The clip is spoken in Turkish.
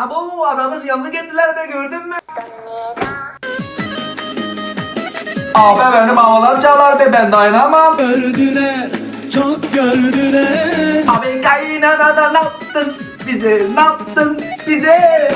Abo adamız yanlık ettiler be gördün mü? Abi benim havalar çalar be ben dayanamam. Gördüler, çok gördüler. Abi kaynana da ne yaptın bize ne yaptın bize?